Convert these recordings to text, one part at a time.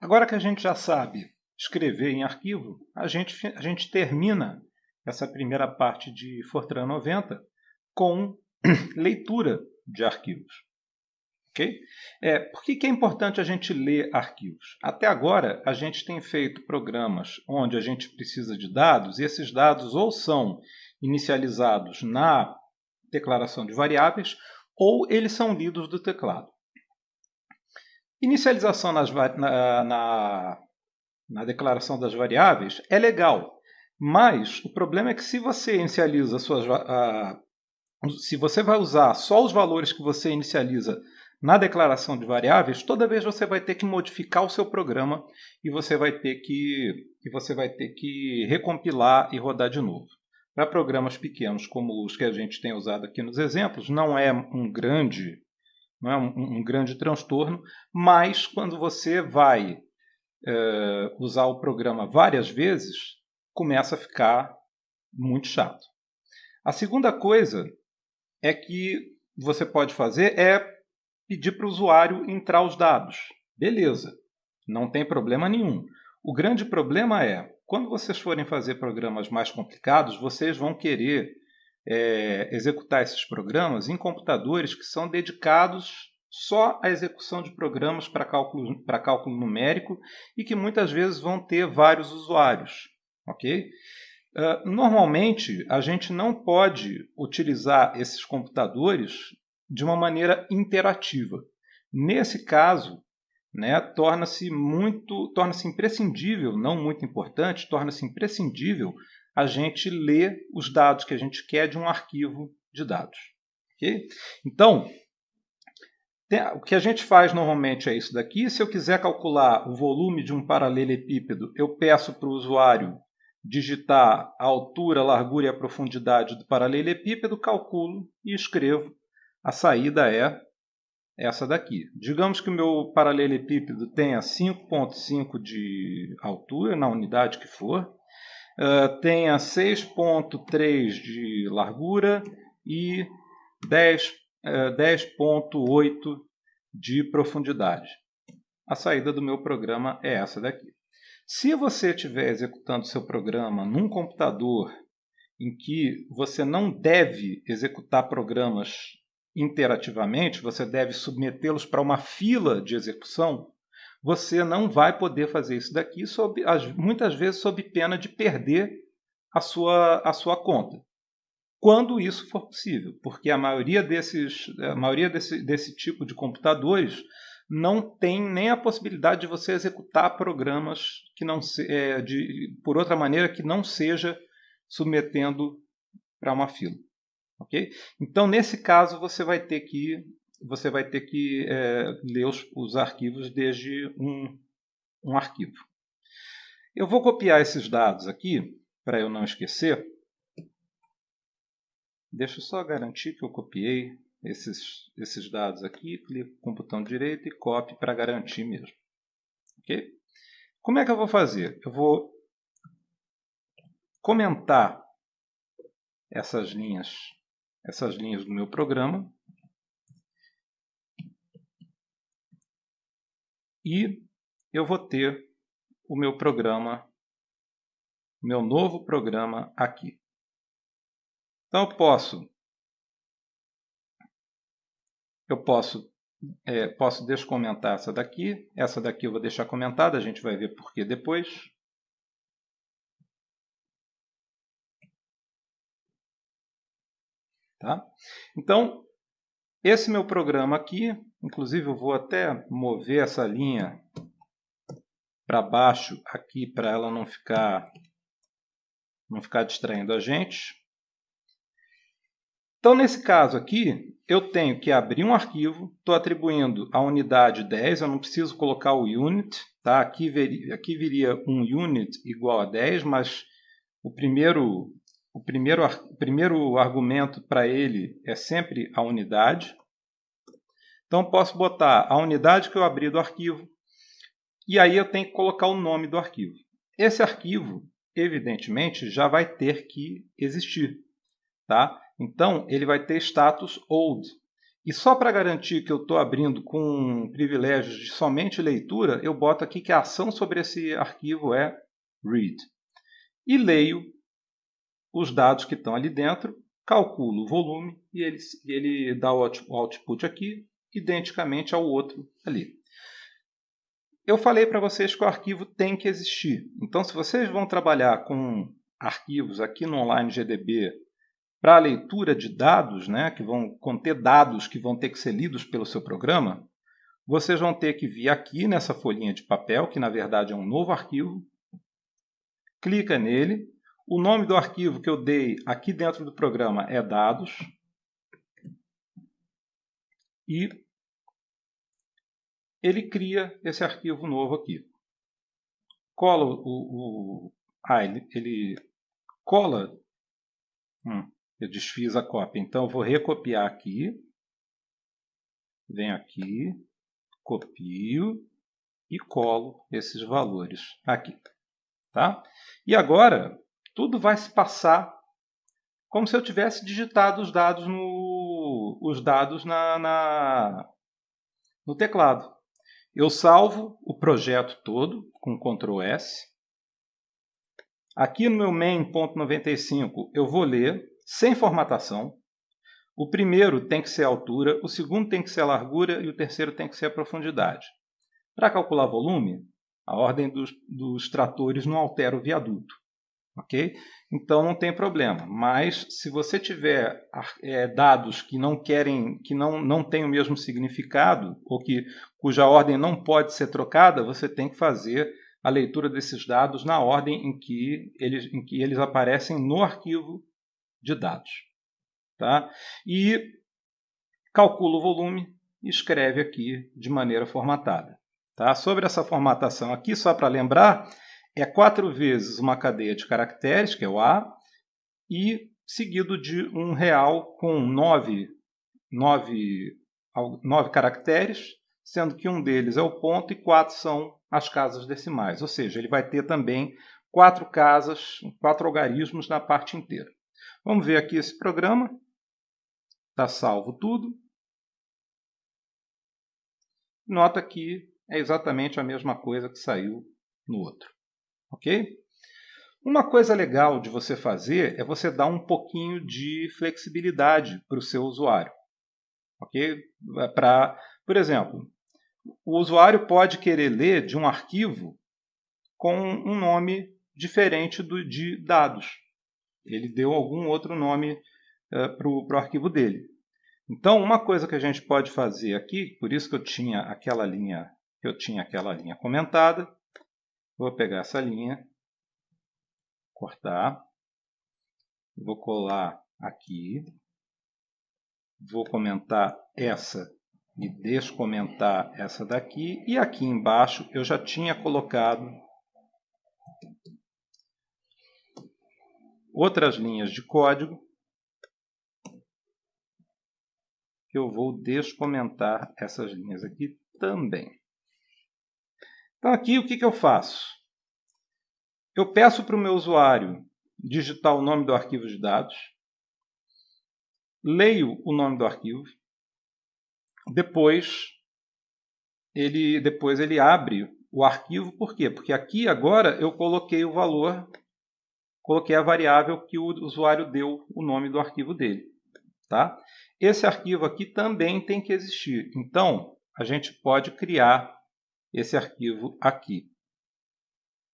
Agora que a gente já sabe escrever em arquivo, a gente, a gente termina essa primeira parte de Fortran 90 com leitura de arquivos. Okay? É, por que, que é importante a gente ler arquivos? Até agora, a gente tem feito programas onde a gente precisa de dados, e esses dados ou são inicializados na declaração de variáveis, ou eles são lidos do teclado. Inicialização nas, na, na, na declaração das variáveis é legal, mas o problema é que se você inicializa suas, se você vai usar só os valores que você inicializa na declaração de variáveis, toda vez você vai ter que modificar o seu programa e você vai ter que, e você vai ter que recompilar e rodar de novo. Para programas pequenos como os que a gente tem usado aqui nos exemplos, não é um grande, não é um, um grande transtorno, mas quando você vai é, usar o programa várias vezes, começa a ficar muito chato. A segunda coisa é que você pode fazer é pedir para o usuário entrar os dados. Beleza, não tem problema nenhum. O grande problema é, quando vocês forem fazer programas mais complicados, vocês vão querer é, executar esses programas em computadores que são dedicados só à execução de programas para cálculo, para cálculo numérico e que muitas vezes vão ter vários usuários. ok? Uh, normalmente, a gente não pode utilizar esses computadores de uma maneira interativa. Nesse caso, né, torna-se muito, torna-se imprescindível, não muito importante, torna-se imprescindível a gente ler os dados que a gente quer de um arquivo de dados. Okay? Então, o que a gente faz normalmente é isso daqui. Se eu quiser calcular o volume de um paralelepípedo, eu peço para o usuário digitar a altura, a largura e a profundidade do paralelepípedo, calculo e escrevo a saída é essa daqui. Digamos que o meu paralelepípedo tenha 5,5 de altura, na unidade que for, uh, tenha 6,3 de largura e 10,8 uh, 10 de profundidade. A saída do meu programa é essa daqui. Se você estiver executando seu programa num computador em que você não deve executar programas interativamente, você deve submetê-los para uma fila de execução, você não vai poder fazer isso daqui, sob, muitas vezes sob pena de perder a sua, a sua conta. Quando isso for possível, porque a maioria, desses, a maioria desse, desse tipo de computadores não tem nem a possibilidade de você executar programas que não se, é, de, por outra maneira que não seja submetendo para uma fila. Ok? Então, nesse caso, você vai ter que, você vai ter que é, ler os, os arquivos desde um, um arquivo. Eu vou copiar esses dados aqui, para eu não esquecer. Deixa eu só garantir que eu copiei esses, esses dados aqui, clico com o botão direito e copie para garantir mesmo. Ok? Como é que eu vou fazer? Eu vou comentar essas linhas essas linhas do meu programa. E eu vou ter o meu programa, meu novo programa aqui. Então eu posso, eu posso, é, posso descomentar essa daqui. Essa daqui eu vou deixar comentada, a gente vai ver por que depois. Tá? Então, esse meu programa aqui, inclusive eu vou até mover essa linha para baixo aqui para ela não ficar não ficar distraindo a gente. Então, nesse caso aqui, eu tenho que abrir um arquivo, estou atribuindo a unidade 10, eu não preciso colocar o unit, tá? aqui, viria, aqui viria um unit igual a 10, mas o primeiro o primeiro, o primeiro argumento para ele é sempre a unidade. Então, posso botar a unidade que eu abri do arquivo e aí eu tenho que colocar o nome do arquivo. Esse arquivo, evidentemente, já vai ter que existir. Tá? Então, ele vai ter status old. E só para garantir que eu estou abrindo com privilégios de somente leitura, eu boto aqui que a ação sobre esse arquivo é read. E leio os dados que estão ali dentro, calculo o volume e ele, ele dá o output aqui, identicamente ao outro ali. Eu falei para vocês que o arquivo tem que existir. Então, se vocês vão trabalhar com arquivos aqui no Online GDB para leitura de dados, né, que vão conter dados que vão ter que ser lidos pelo seu programa, vocês vão ter que vir aqui nessa folhinha de papel, que na verdade é um novo arquivo, clica nele, o nome do arquivo que eu dei aqui dentro do programa é dados, e ele cria esse arquivo novo aqui. Cola o. o ah, ele, ele cola. Hum, eu desfiz a cópia. Então eu vou recopiar aqui. Venho aqui, copio e colo esses valores aqui. Tá? E agora tudo vai se passar como se eu tivesse digitado os dados no, os dados na, na no teclado. Eu salvo o projeto todo com Ctrl S. Aqui no meu main.95 eu vou ler sem formatação. O primeiro tem que ser a altura, o segundo tem que ser a largura e o terceiro tem que ser a profundidade. Para calcular volume, a ordem dos, dos tratores não altera o viaduto. Ok? Então não tem problema. Mas se você tiver é, dados que não querem, que não, não têm o mesmo significado, ou que cuja ordem não pode ser trocada, você tem que fazer a leitura desses dados na ordem em que eles, em que eles aparecem no arquivo de dados. Tá? E calcula o volume e escreve aqui de maneira formatada. Tá? Sobre essa formatação aqui, só para lembrar, é quatro vezes uma cadeia de caracteres, que é o A, e seguido de um real com nove, nove, nove caracteres, sendo que um deles é o ponto e quatro são as casas decimais. Ou seja, ele vai ter também quatro casas, quatro algarismos na parte inteira. Vamos ver aqui esse programa. Está salvo tudo. Nota que é exatamente a mesma coisa que saiu no outro. Ok? Uma coisa legal de você fazer é você dar um pouquinho de flexibilidade para o seu usuário. Ok? Por exemplo, o usuário pode querer ler de um arquivo com um nome diferente do, de dados. Ele deu algum outro nome uh, para o arquivo dele. Então, uma coisa que a gente pode fazer aqui, por isso que eu tinha aquela linha, eu tinha aquela linha comentada, Vou pegar essa linha, cortar, vou colar aqui, vou comentar essa e descomentar essa daqui, e aqui embaixo eu já tinha colocado outras linhas de código que eu vou descomentar essas linhas aqui também. Então aqui o que, que eu faço? Eu peço para o meu usuário digitar o nome do arquivo de dados, leio o nome do arquivo, depois ele, depois ele abre o arquivo, por quê? Porque aqui agora eu coloquei o valor, coloquei a variável que o usuário deu o nome do arquivo dele. Tá? Esse arquivo aqui também tem que existir. Então, a gente pode criar esse arquivo aqui.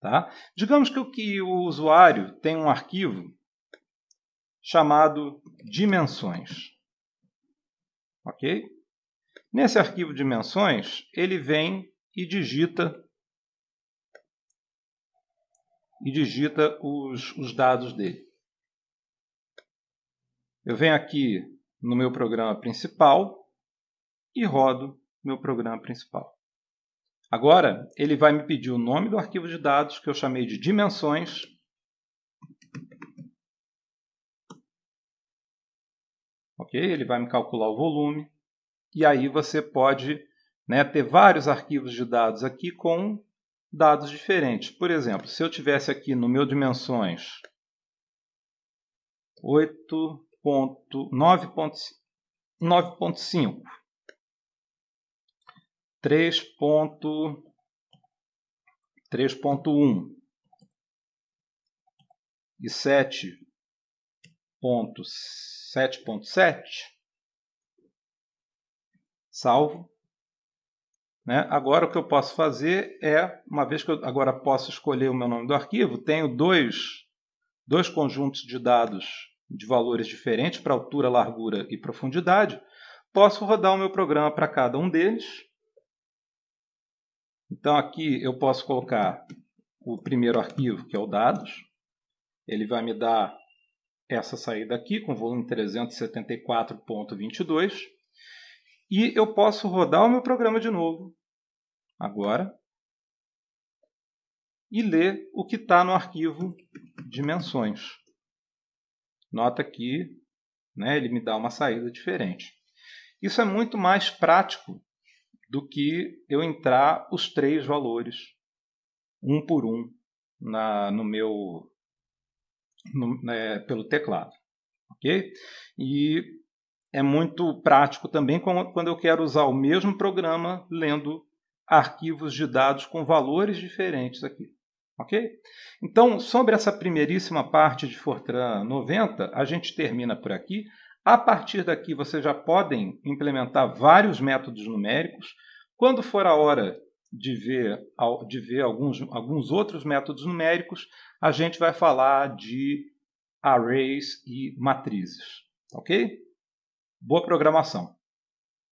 Tá? Digamos que o, que o usuário tem um arquivo chamado dimensões. Ok? Nesse arquivo dimensões, ele vem e digita e digita os, os dados dele. Eu venho aqui no meu programa principal e rodo meu programa principal. Agora, ele vai me pedir o nome do arquivo de dados, que eu chamei de dimensões. Ok? Ele vai me calcular o volume. E aí você pode né, ter vários arquivos de dados aqui com dados diferentes. Por exemplo, se eu tivesse aqui no meu dimensões 8.9.5 9.5, 3.1 e 7.7.7, salvo. Né? Agora o que eu posso fazer é, uma vez que eu agora posso escolher o meu nome do arquivo, tenho dois, dois conjuntos de dados de valores diferentes para altura, largura e profundidade, posso rodar o meu programa para cada um deles. Então aqui eu posso colocar o primeiro arquivo, que é o dados. Ele vai me dar essa saída aqui, com volume 374.22. E eu posso rodar o meu programa de novo, agora, e ler o que está no arquivo dimensões. Nota que né, ele me dá uma saída diferente. Isso é muito mais prático do que eu entrar os três valores, um por um, na, no meu, no, né, pelo teclado. ok? E é muito prático também quando eu quero usar o mesmo programa lendo arquivos de dados com valores diferentes aqui. Ok? Então, sobre essa primeiríssima parte de Fortran 90, a gente termina por aqui. A partir daqui, vocês já podem implementar vários métodos numéricos. Quando for a hora de ver, de ver alguns, alguns outros métodos numéricos, a gente vai falar de arrays e matrizes. Ok? Boa programação!